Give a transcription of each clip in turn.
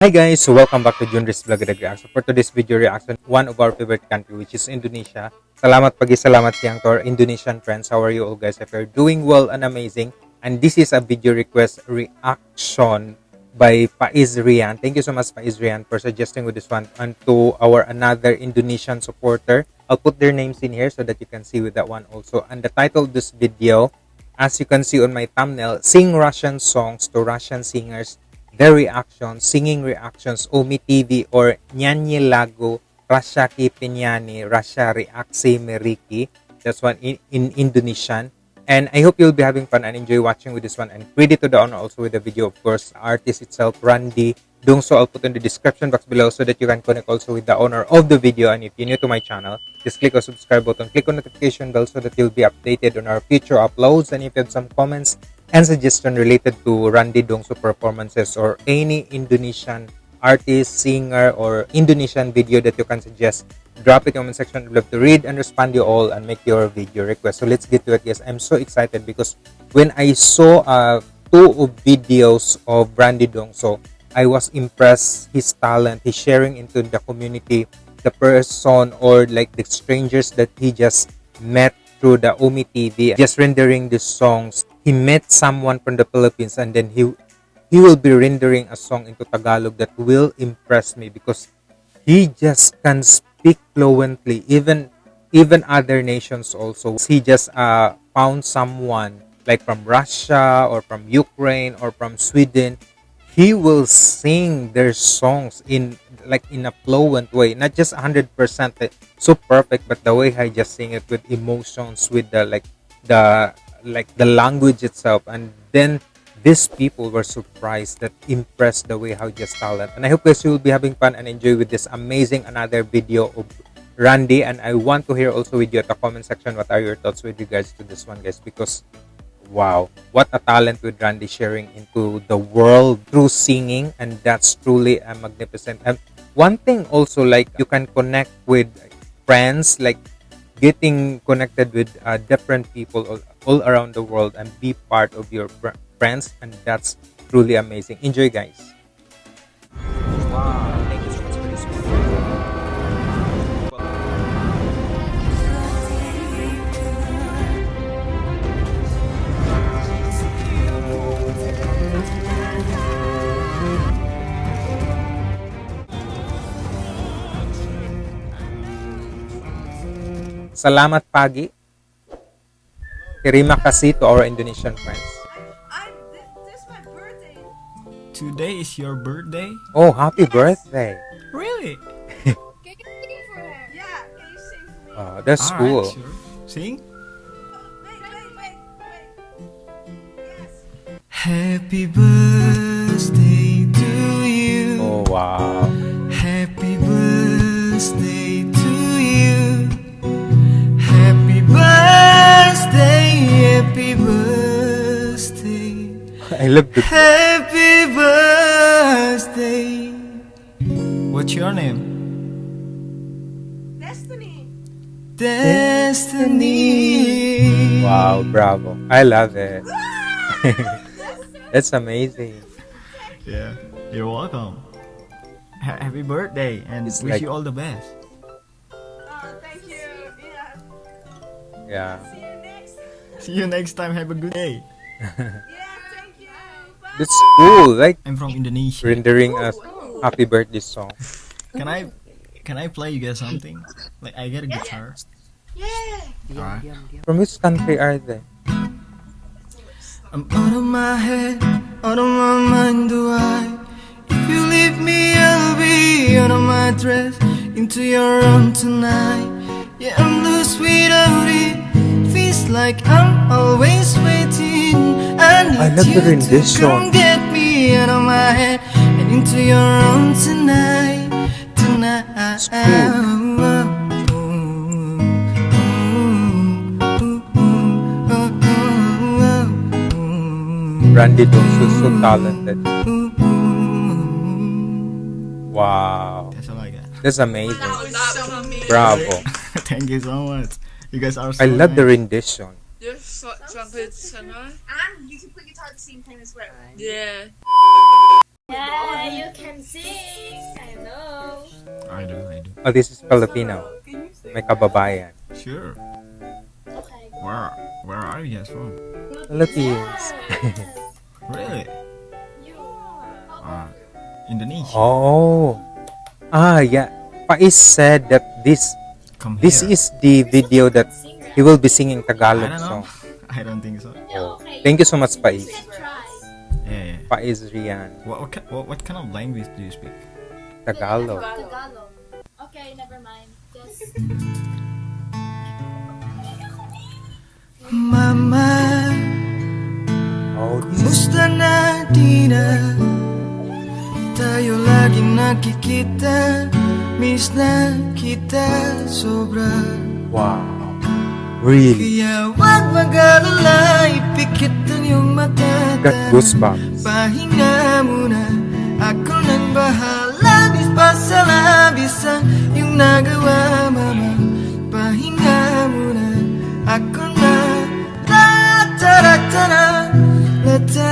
Hi guys, welcome back to Junris Vlog and Reaction. For today's video reaction, one of our favorite country which is Indonesia. Salamat pagi salamat siang to our Indonesian friends. How are you all guys? If you're doing well and amazing. And this is a video request reaction by Faiz Rian. Thank you so much Faiz Rian for suggesting with this one. And to our another Indonesian supporter, I'll put their names in here so that you can see with that one also. And the title of this video, as you can see on my thumbnail, Sing Russian Songs to Russian Singers their reactions, singing reactions, Ome TV or Nyanyi Lagu, Rashaki Pinyani, Rasha Reaksi Meriki. That's one in, in Indonesian. And I hope you'll be having fun and enjoy watching with this one. And credit to the owner also with the video, of course, artist itself, Randy. Doing so, I'll put in the description box below so that you can connect also with the owner of the video. And if you're new to my channel, just click on subscribe button, click on notification bell so that you'll be updated on our future uploads. And if you have some comments, and suggestion related to Randy Dongseu performances or any Indonesian artist, singer, or Indonesian video that you can suggest, drop it in the comment section. I'd love to read and respond to you all and make your video request. So let's get to it, guys. I'm so excited because when I saw uh, two videos of Randy Dongso, I was impressed his talent, his sharing into the community, the person or like the strangers that he just met through the Ome TV, just rendering the songs he met someone from the Philippines and then he he will be rendering a song into Tagalog that will impress me because he just can speak fluently. Even even other nations also he just uh, found someone like from Russia or from Ukraine or from Sweden. He will sing their songs in like in a fluent way. Not just 100% so perfect but the way I just sing it with emotions with the like the like the language itself. And then these people were surprised that impressed the way how just talent. And i hope guys you will be having fun and enjoy with this amazing another video of randy. And i want to hear also with you at the comment section what are your thoughts with regards to this one guys? Because wow what a talent with randy sharing into the world through singing. And that's truly a magnificent. And one thing also like you can connect with friends like getting connected with uh, different people all, around the world and be part of your friends and that's truly amazing enjoy guys wow. Salamat pagi. Terima kasih to our Indonesian friends. Today is your birthday? Oh, happy yes. birthday. Really? can you sing for her? Yeah, can you sing for me? Oh, that's All cool. Right, sure. Sing? wait, wait, wait, wait. Yes. Happy birthday to you. Oh, wow. I love the Happy birthday. What's your name? Destiny. Destiny. Wow, bravo. I love it. That's amazing. Yeah, you're welcome. happy birthday and it's wish like, you all the best. Oh, thank you. Yeah. Yeah. See you next time. Have a good day. yeah, thank you. Bye. That's cool. Like I'm from Indonesia. Rendering a happy birthday song. Can I can I play you guys something? Like I get a guitar. Yeah. Alright. From which country are they? I'm out of my head, out of my mind do I If you leave me I'll be out of my dress Into your arms tonight Yeah, I'm loose without it like I'm always waiting. I need love you the rendition. to come get me out of my head and into your arms tonight, tonight. Randy Dongseu is so talented. Wow. That's all I got. That's amazing. Bravo. Thank you so much. You guys are. So I love nice. the rendition. Just so, trumpet singer. And you can put guitar at the same time as well. Yeah. Yeah, you can sing. I know. I do, I do. Oh, this is Filipino. May kababayan. Sure. Okay. Where where are you guys from? Philippines. Really? You. Uh, Indonesia. Oh. Ah, yeah. Pais said that this Come this here. is the video that he will be singing I Tagalog don't know. song. I don't think so. Yeah. Thank you so much, Pais. You. Yeah, yeah. Pais Rian. What what, ki- what what kind of language do you speak? Tagalog. Tagalog. Okay, never mind. Just. Mama, Oh, this is musta na di na Tayo lagi nakikita Miss na kita sobra wow. Really? Kaya wag mag-alala Ipikit ang iyong mata got goosebumps. Pahinga muna Ako nang bahala Bis pa sa labis ang iyong nagawa mama Pahinga muna Ako na La tara tara La tara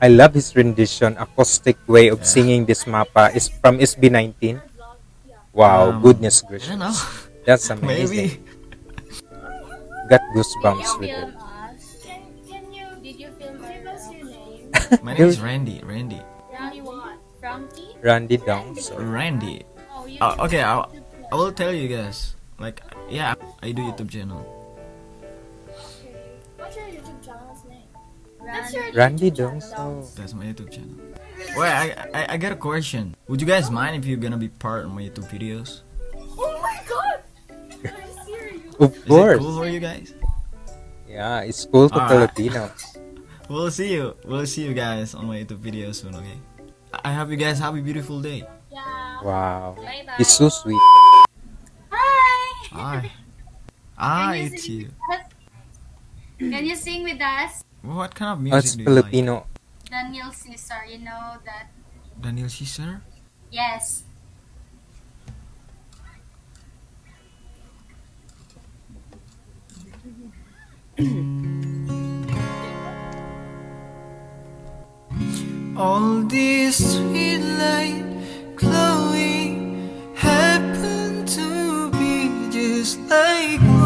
I love his rendition, acoustic way of singing this mapa is from SB19. Wow, Um, goodness I gracious. don't know That's amazing. Maybe Got goosebumps with it. Can, can you? Did you film us? Give us your name. My name is Randy Randy Randy what? Frankie? Randy Downs. or- Randy Oh. Uh, okay, I'll, I will tell you guys. Like, yeah, I do YouTube channel. That's your Randy YouTube Downs. Oh. That's my YouTube channel. Wait, I, I I got a question. Would you guys mind if you're gonna be part of my YouTube videos? Oh my god! Are you serious? Of Is it cool for you guys? Yeah, it's cool for Alright. Filipinos. We'll see you. We'll see you guys on my YouTube video soon. Okay. I hope you guys have a beautiful day. Yeah. Wow. Bye bye. He's so sweet. Hi! Bye. Ah, Can it's you. Can you sing with us? What kind of music it's do you Filipino. Daniel Caesar, you know that? like? Daniel Caesar. Yes. All this sweet light glowing happened to be just like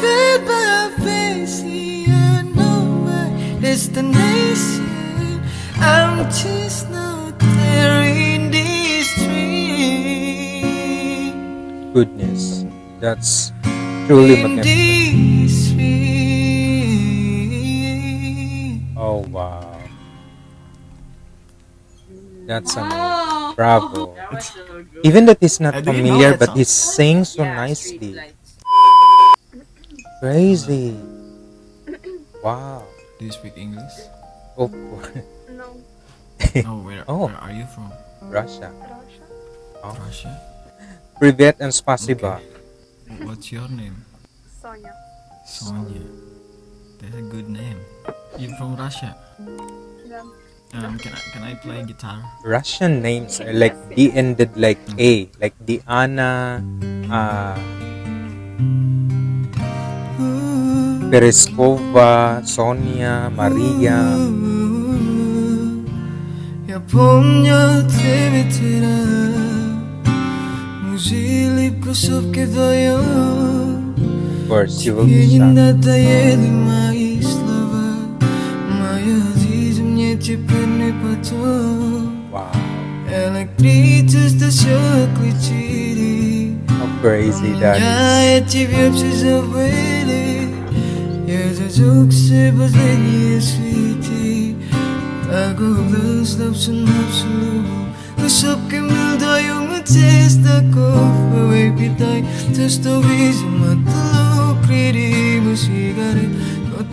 bet my face, I know my destination. I'm just not there in this dream. Goodness. That's truly magnificent. got some wow. bravo. So Even that he's not familiar, but he's saying so yeah, nicely. Crazy. wow. Do you speak English? Oh. No. no, where, oh. where are you from? Russia. Russia. Oh. Russia. Privet and spasiba. Okay. What's your name? Sonia. Sonia. That's a good name. You're from Russia? Yeah. Um, can I can I play guitar? Russian names are like D ended like A, like Diana, uh, Pereskova, Sonia, Maria. Я помня тебе вчера Мужили в кусовке вдвоем Of course, you will Тебе be не shocked. Wow. How crazy that is. Pagulus napsun napsulubo Kusap kay milda yung matesta ko Paway pitay Tos matalo Kriri mo sigare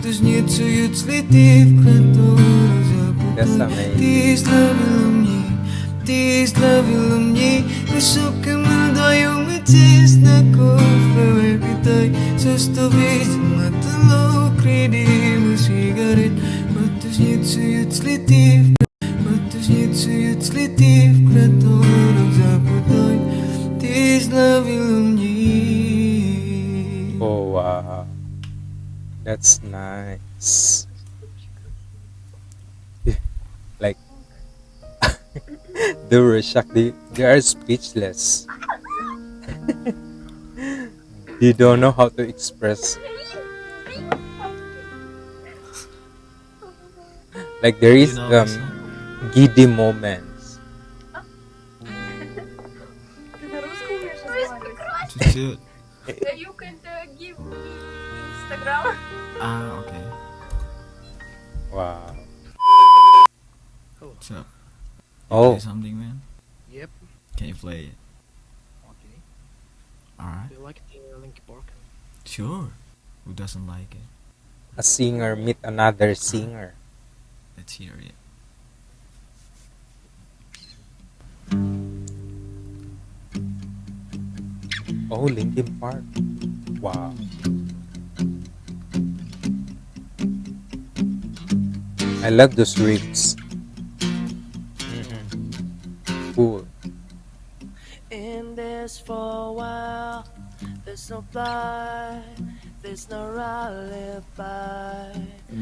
nitsu yutsliti Kraturo that's amazing. These lovely lumni, love you can die oh, on me, tis na cover every day. Just a bit, matalo, greedy, cigarette, but to snitch to you, slitty, but to snitch to you, slitty, krator of Zapodoy. These lovely lumni. Oh, wow. That's nice. they were shocked. They, they are speechless. they don't know how to express. Like there is You know, um giddy moments. Ты на русском умеешь разговаривать? Чуть-чуть Uh, You can uh, give me Instagram. Ah, okay Wow. What's up? Oh, Play something, man? Yep. Can you play it? Okay. Alright Do you like the Linkin Park? Sure Who doesn't like it? a singer meet another singer. Let's hear it Oh, Linkin Park. Wow. I love those riffs. Cool. in this for a while. There's no fly, there's no alibi.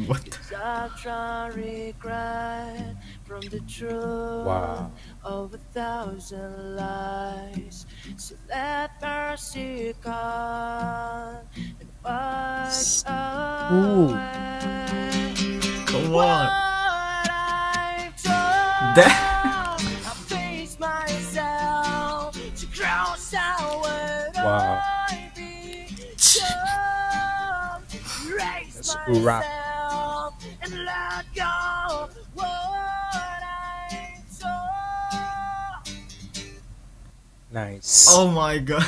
What? I try regret from the truth Wow. of a thousand lies. So let mercy come and wash Ooh. away. Come What on I've Raise rap. myself and let go what I saw. Nice. Oh my god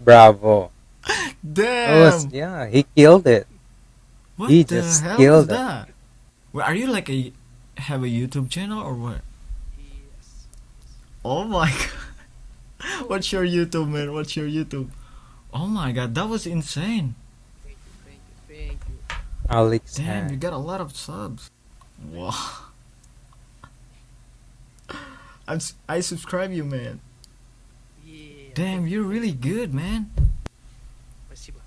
Bravo. That was, Damn yeah, he killed it. What he the just hell killed is it. that? Well, are you like a have a YouTube channel or what? Yes. Oh my god. What's your YouTube man? What's your YouTube? Oh my god, that was insane. Thank you, thank you, thank you. Alex Damn, you Han. got a lot of subs. Wow. I'm s- I subscribe you, man. Yeah. Damn, you're really good, man. Спасибо.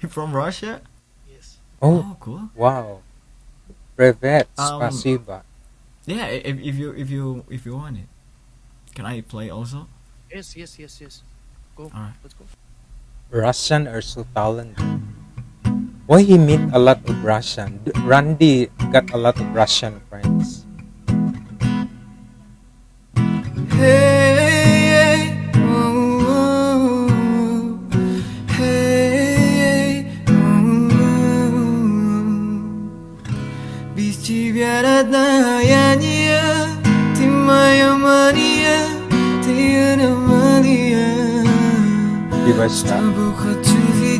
You from Russia? Yes. Oh, cool. wow. Privet, Um, spasiba. Yeah, i- if, if you if you if you want it, can I play also? Yes, yes, yes, yes. Go. Alright. Let's go. Russian are so talented. Why he meet a lot of Russian? D- Randy got a lot of Russian friends. Hey, oh, oh, hey, oh, Без тебя родная не я, ты моя Мария, ты аномалия. Diba С siya? тобой хочу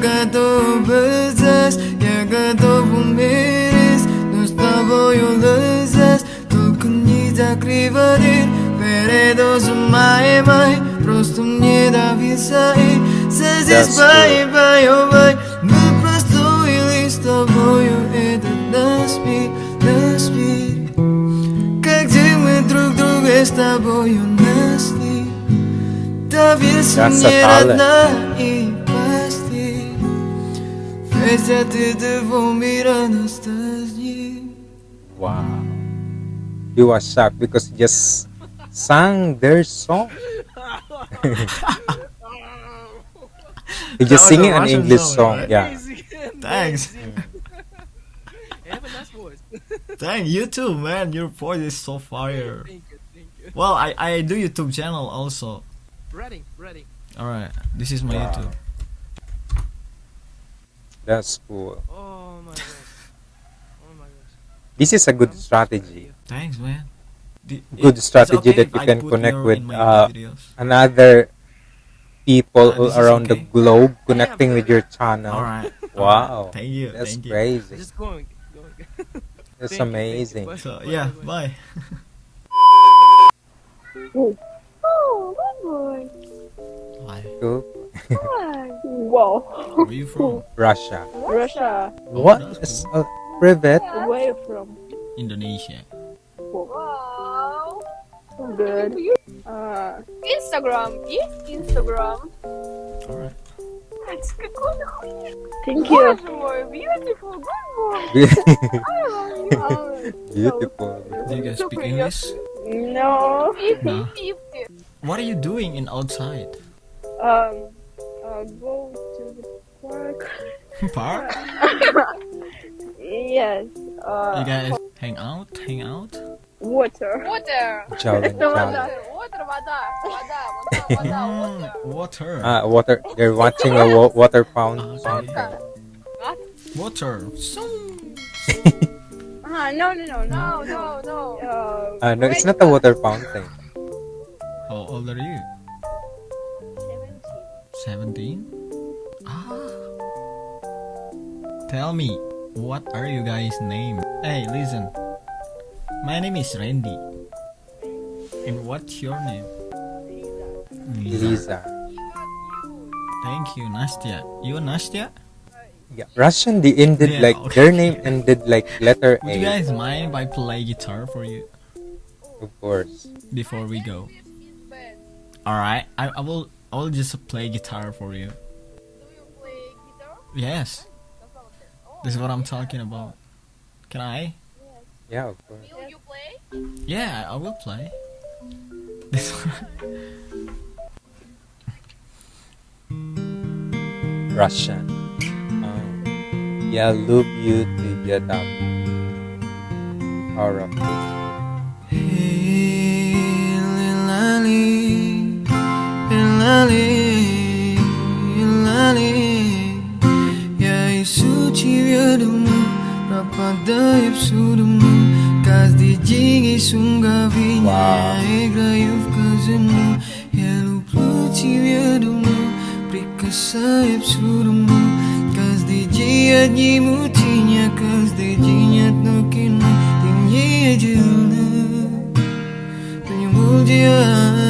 готов быть Я готов умереть, но с тобою лезать Только не закрывай перед моей май Просто мне довисай, That's здесь бай, бай, бай Мы простроили с тобою этот наш мир Как где мы друг друга с тобою нашли Доверься мне, родная, и De. Wow. You were shocked because you just sang their song. He's just singing an English song, right? yeah. Thanks. Thank you too, man. Your voice is so fire. Thank you, thank you. Well, I I do YouTube channel also. Ready, ready. All right, this is my wow. YouTube. That's cool. Oh my gosh. Oh my gosh. This is a good strategy. Thanks, man. The- good it's strategy okay that you I can connect with uh, another people all this is around the globe connecting with your channel. All right. Wow. Thank you. That's thank you. crazy. Just going, going. That's Thank you, you. amazing. Bye. So Bye, yeah, bye, bye. bye. Oh, good boy. Bye. Cool. Hi. Wow. Where are you from? Russia. Russia. What that's is uh, privet? Where you from? Indonesia. Wow. Good. Uh, Instagram. Yes, Instagram. All right. Thank you. Boy, beautiful. Good boy. Beautiful. Do you guys speak English? No. No. What are you doing in outside? Um, go to the park. park? yes. Uh, you guys hang out, hang out. Water. Water. Challenge. Water. Water. Hmm, water. Water. Water. Ah, water. They're watching a wa water fountain. Okay. Water. So. Ah, no, no, no, no, no, no. Uh, uh, no, it's not a water fountain. How old are you? 17? Ah. Tell me, what are you guys' name? Hey, listen. My name is Randy. And what's your name? Lisa. Lisa. Thank you, Nastya. You Nastya? Yeah. Russian, they ended Yeah, like okay. their name ended like letter Would you guys mind if I play guitar for you Of course. before we go? Alright, I, I will I'll just play guitar for you. Do you play guitar? Yes. Oh, this is what I'm talking about. Can I? Yes. Yeah, of course. Will you play? Yeah, I will play. This one. Russian. Oh. Yeah, loop you to lali, lali. Yai suci rapa rapada yap sudumu Kas di jingi sunga vinya, egra yuf kazimu Yalu pluci viodumu, prikasa yap sudumu Kas di jia jimu tinya, kas di jinyat nukinu Tinyi ajilna, tunyumul jia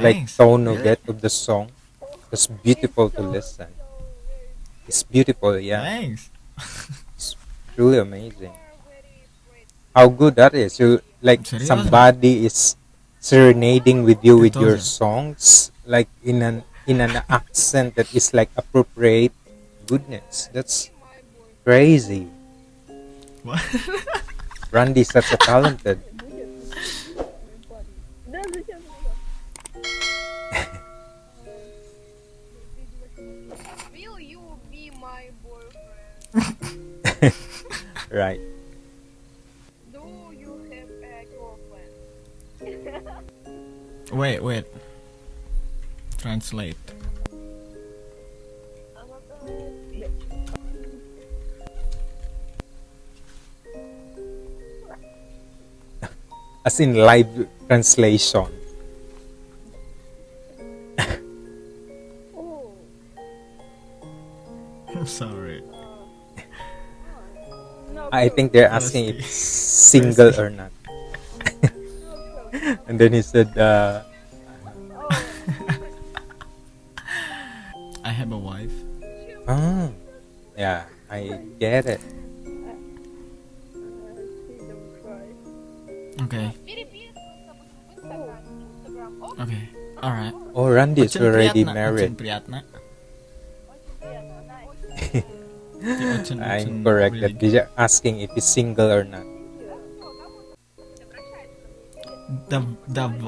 like tone of it of the song. It's beautiful to listen. It's beautiful, yeah. Thanks Truly amazing. How good that is. You like somebody is serenading with you with your songs like in an in an accent that is like appropriate goodness. That's crazy. What? Randy's such a talented. Right. Do you have a girlfriend? Wait, wait Translate As in live translation. Oh, I'm sorry no. I think they're asking if single or not. and then he said, uh, I have a wife. Oh, yeah, I get it. Okay. Okay. Alright. Oh, Randy is already married. I'm correct really that they're asking if he's single or not. Dab,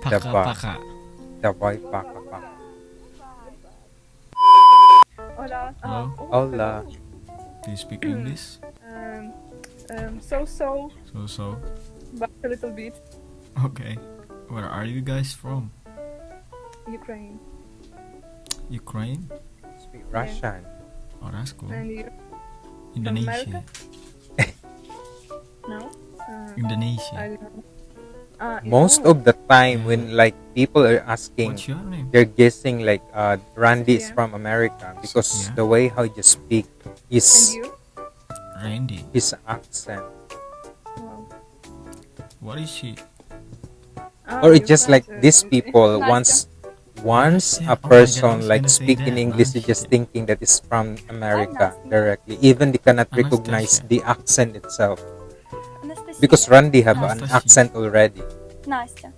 paka paka. Dabay paka paka. Hola. Uh, Hello? Hola. Do you speak English? Um, um, so so. So so. But a little bit. Okay. Where are you guys from? Ukraine. Ukraine? Speak Russian. Oh, that's cool. And you? Indonesia. No? Uh, I Indonesia. don't know. Uh, Most of the time when like people are asking What's your name? they're guessing like uh Randy is from America because Yeah. the way how you speak is you? Randy. his accent. Wow. What is she? Ah, Or it's just like these people Nice. once once a person like speaking English, oh, is just thinking that it's from America directly. Even they cannot recognize the accent itself. Because Randy have an accent already. Nastya.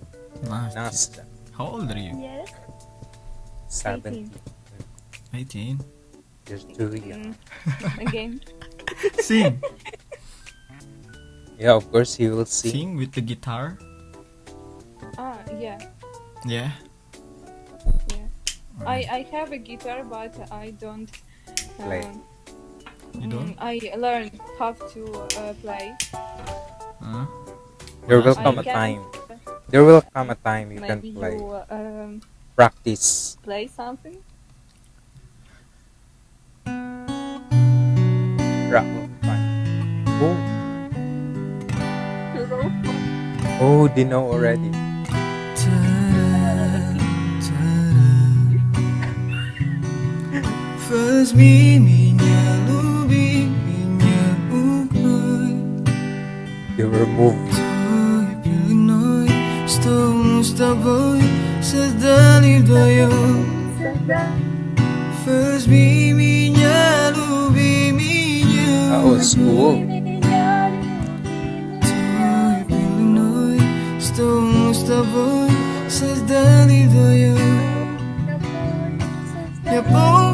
Nastya. How old are you? Yes. Seventeen. 18. You're too young. Again. Sing. Yeah, of course he will sing. Sing with the guitar. Ah, yeah. Yeah. Yeah. I, I have a guitar, but I don't. Play. um, You don't? mm, I learned how to uh, play. Huh? There will What come a I can- time. There will come a time you can play. you um, Practice. play something. Rock. Oh, oh, they know already. First miminya lubi minya uknoy They were moved. Toy pilinoy Stong staboy sa dalib doyo First miminya lubi minya That was cool. Toy pilinoy Stong staboy sa dalib doyo Я помню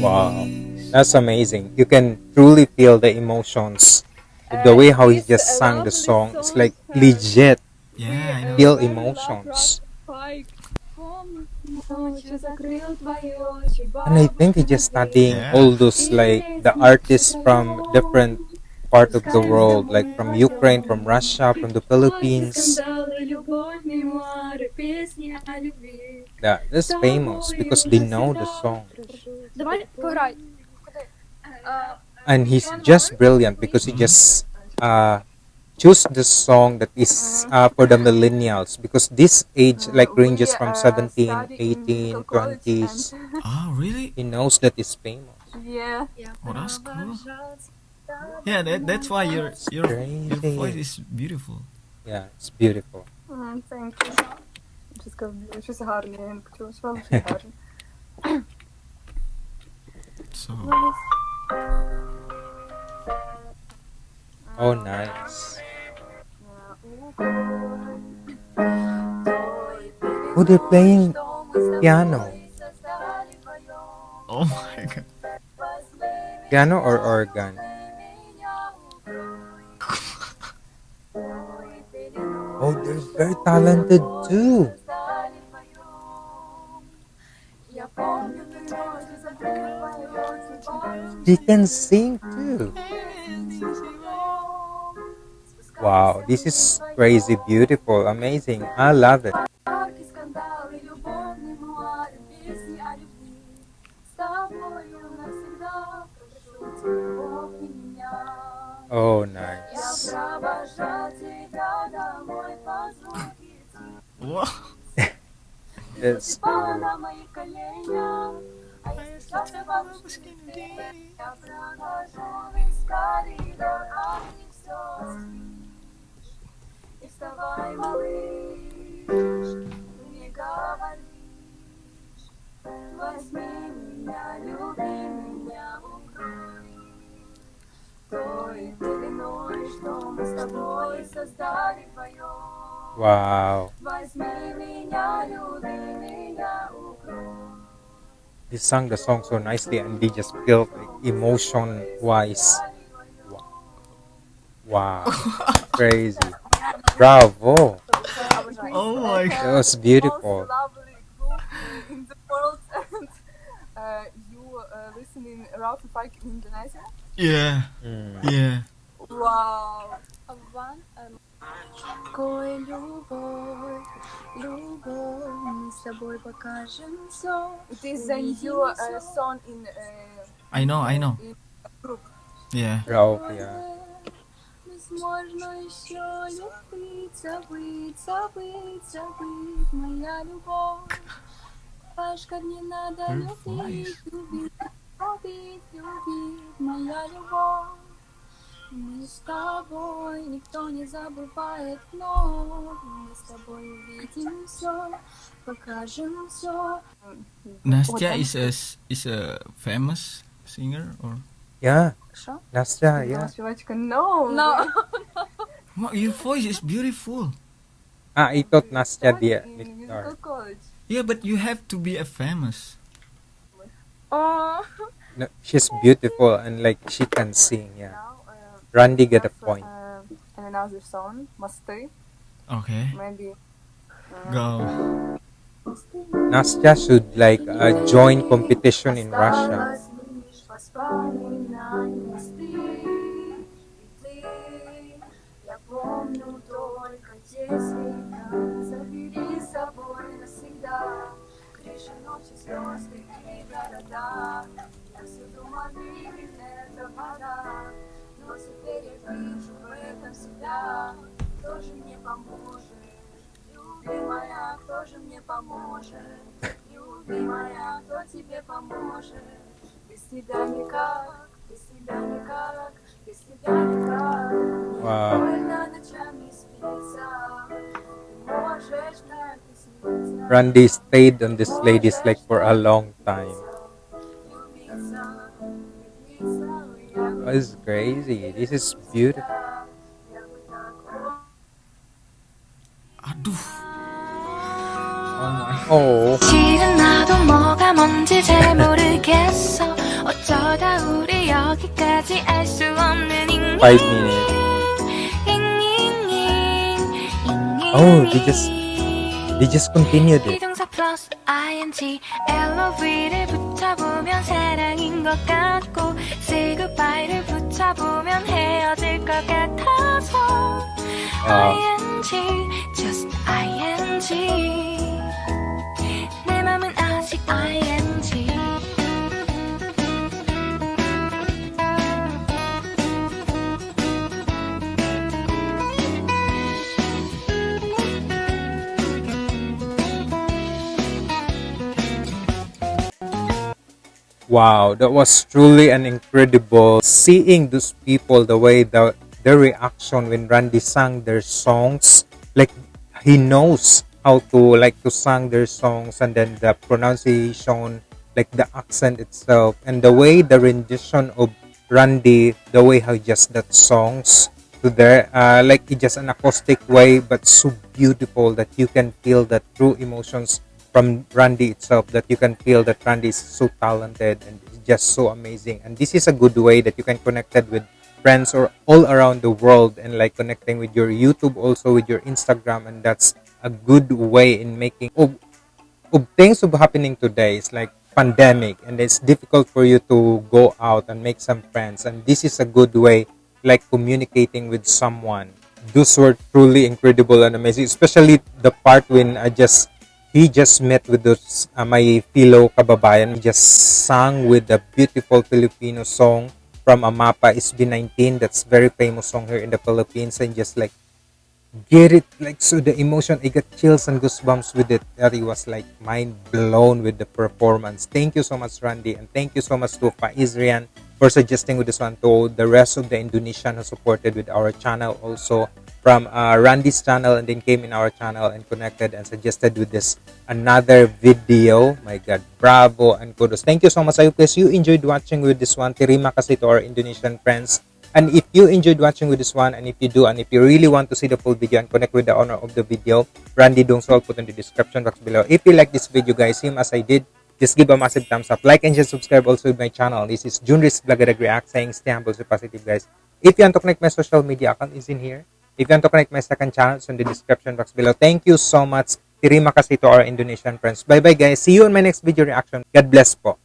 Wow. That's amazing. You can truly feel the emotions. The way how he just sang the song, it's like legit. Yeah, I know. Feel emotions. And I think he just studying all those like the artists from different part of the world, like from Ukraine, from Russia, from the Philippines. Yeah, this famous because they know the song. And he's just brilliant because he just uh, choose the song that is uh, for the millennials because this age like ranges from 17, 18, 20s. Oh, ah, really? He knows that it's famous. Yeah. Oh, that's cool. Yeah, that, that's why your your your voice is beautiful. Yeah, it's beautiful. Thank you. Wszystko, wszyscy harni, którzy są harni. So. Oh, nice. Oh, they're playing piano. Oh my god. Piano or organ? Oh they're very talented too They can sing too. Wow, this is crazy, beautiful, amazing. I love it. Wow. He sang the song so nicely and they just felt like emotion wise. Wow. Crazy. Bravo. Oh my god. That was beautiful. Yeah. Mm. Yeah. Wow. One, тобой покажем все. It is a new uh, song in uh, I know, I know. group. Yeah. Ralph, yeah. Возможно, еще любить, забыть, забыть, забыть, моя любовь. Знаешь, как не надо любить, любить, любить, любить, моя любовь. Мы с тобой, никто не забывает вновь. Мы с тобой увидим все. Nastya is a is a famous singer or? Yeah. Sure. Nastya, yeah. No. No. no. Your voice is beautiful. Ah, I thought Nastya dia. Yeah, but you have to be a famous. Oh. No, she's beautiful and like she can sing, yeah. Randy got a point. And another song, Must Okay. Maybe. Go. Nastya should like uh, join competition in Russia. Осталось лишь воспоминание ты и ты. Я помню только те цвета. Забери с собой навсегда. Крыши ночи, звезды и города. Я всюду воды, это вода. Но теперь я вижу в этом себя. Кто же мне поможет? Любимая, кто же мне поможет? Любимая, кто тебе поможет? Без тебя никак, без тебя никак, без тебя никак. Мне Вау. больно ночами спится. Ты можешь так и сниться. Randy stayed on this lady's leg for a long time. Любиться, влюбиться, я That's crazy. This is beautiful. я бы так Aduh. Oh, 실은 나도 뭐가 뭔지 잘 모르겠어 어쩌다 우리 여기까지 알 수 없는 잉잉 five minutes. 잉잉잉 Oh, they just they just continued it. 비동사 플러스 ing LOV를 붙여보면 사랑인 것 같고 say goodbye를 붙여보면 헤어질 것 같아서 아. ing just ing 내 맘은 아직 ing Wow, that was truly an incredible seeing those people the way the their reaction when Randy sang their songs. Like he knows how to like to sing their songs and then the pronunciation, like the accent itself, and the way the rendition of Randy, the way how just that songs to there, uh, like it's just an acoustic way, but so beautiful that you can feel the true emotions from Randy itself that you can feel that Randy is so talented and just so amazing. And this is a good way that you can connect it with friends or all around the world and like connecting with your YouTube also with your Instagram and that's a good way in making of, of things of happening today. It's like pandemic and it's difficult for you to go out and make some friends and this is a good way like communicating with someone. Those were truly incredible and amazing, especially the part when I just he just met with those uh, my fellow kababayan. He just sang with a beautiful Filipino song from Amapa SB19. That's very famous song here in the Philippines and just like get it like so the emotion I got chills and goosebumps with it. That it was like mind blown with the performance. Thank you so much Randy and thank you so much to Faizrian for suggesting with this one to the rest of the Indonesian who supported with our channel also from uh, Randy's channel and then came in our channel and connected and suggested with this another video. My god bravo and kudos. Thank you so much. I hope you enjoyed watching with this one terima kasih to our Indonesian friends and if you enjoyed watching with this one, and if you do, and if you really want to see the full video and connect with the owner of the video, Randy Dongseu, I'll put in the description box below. If you like this video, guys, same as I did, just give a massive thumbs up. Like and share, subscribe also with my channel. This is Junris Vloggerag React saying stay humble, stay positive, guys. If you want to connect my social media account, is in here. If you want to connect my second channel, it's in the description box below. Thank you so much. Terima kasih to our Indonesian friends. Bye-bye, guys. See you in my next video reaction. God bless po.